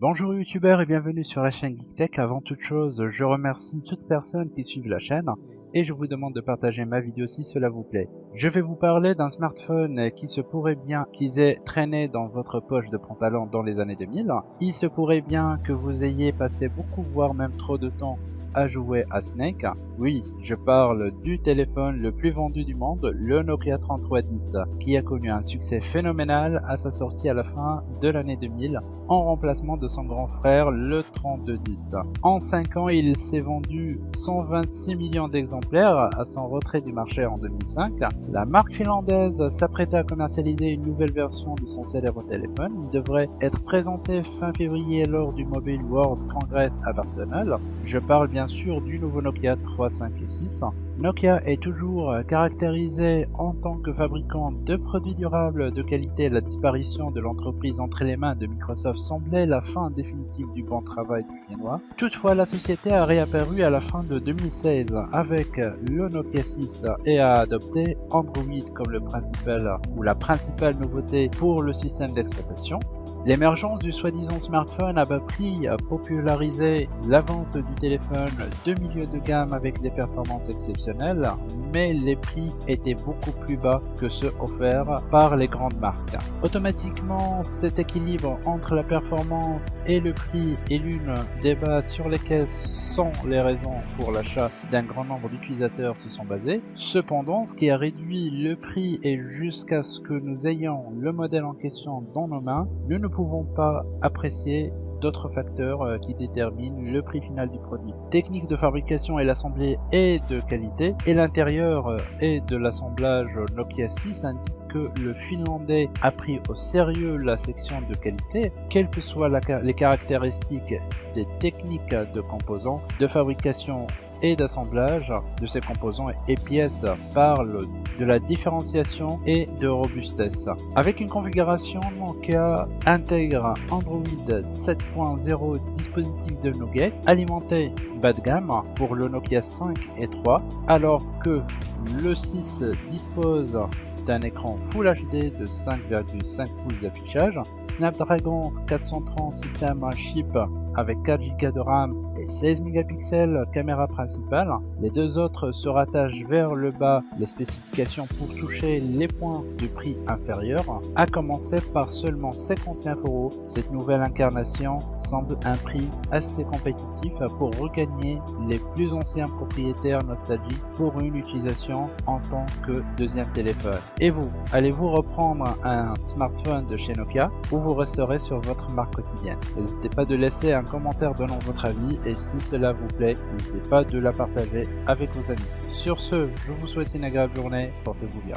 Bonjour youtubeurs et bienvenue sur la chaîne GeekTech. Avant toute chose, je remercie toutes personnes qui suivent la chaîne et je vous demande de partager ma vidéo si cela vous plaît. Je vais vous parler d'un smartphone qui se pourrait bien qu'ils aient traîné dans votre poche de pantalon dans les années 2000. Il se pourrait bien que vous ayez passé beaucoup voire même trop de temps à jouer à Snake. Oui, je parle du téléphone le plus vendu du monde, le Nokia 3310, qui a connu un succès phénoménal à sa sortie à la fin de l'année 2000, en remplacement de son grand frère, le 3210. En 5 ans, il s'est vendu 126 millions d'exemplaires à son retrait du marché en 2005. La marque finlandaise s'apprêtait à commercialiser une nouvelle version de son célèbre téléphone. Il devrait être présenté fin février lors du Mobile World Congress à Barcelone. Je parle bien sûr du nouveau Nokia 3, 5 et 6. Nokia est toujours caractérisé en tant que fabricant de produits durables de qualité. La disparition de l'entreprise entre les mains de Microsoft semblait la fin définitive du bon travail du chinois. Toutefois, la société a réapparu à la fin de 2016 avec le Nokia 6 et a adopté Android comme le principal ou la principale nouveauté pour le système d'exploitation. L'émergence du soi-disant smartphone à bas prix a popularisé la vente du téléphone de milieu de gamme avec des performances exceptionnelles, mais les prix étaient beaucoup plus bas que ceux offerts par les grandes marques. Automatiquement, cet équilibre entre la performance et le prix est l'une des bases sur lesquelles les raisons pour l'achat d'un grand nombre d'utilisateurs se sont basées. Cependant, ce qui a réduit le prix et jusqu'à ce que nous ayons le modèle en question dans nos mains, nous ne pouvons pas apprécier d'autres facteurs euh, qui déterminent le prix final du produit. Technique de fabrication et l'assemblée est de qualité et l'intérieur euh, et de l'assemblage Nokia 6 indique que le finlandais a pris au sérieux la section de qualité, quelles que soient les caractéristiques des techniques de composants, de fabrication et d'assemblage de ces composants et pièces parle de la différenciation et de robustesse. Avec une configuration Nokia intègre Android 7.0 dispositif de Nougat alimenté bas de gamme pour le Nokia 5 et 3 alors que le 6 dispose d'un écran Full HD de 5,5 pouces d'affichage, Snapdragon 430 système chip avec 4 Go de RAM et 16 mégapixels caméra principale. Les deux autres se rattachent vers le bas les spécifications pour toucher les points de prix inférieurs. À commencer par seulement 59 euros, cette nouvelle incarnation semble un prix assez compétitif pour regagner les plus anciens propriétaires nostalgiques pour une utilisation en tant que deuxième téléphone. Et vous, allez-vous reprendre un smartphone de chez Nokia ou vous resterez sur votre marque quotidienne N'hésitez pas de laisser un commentaire donnant votre avis et si cela vous plaît, n'hésitez pas de la partager avec vos amis. Sur ce, je vous souhaite une agréable journée, portez-vous bien.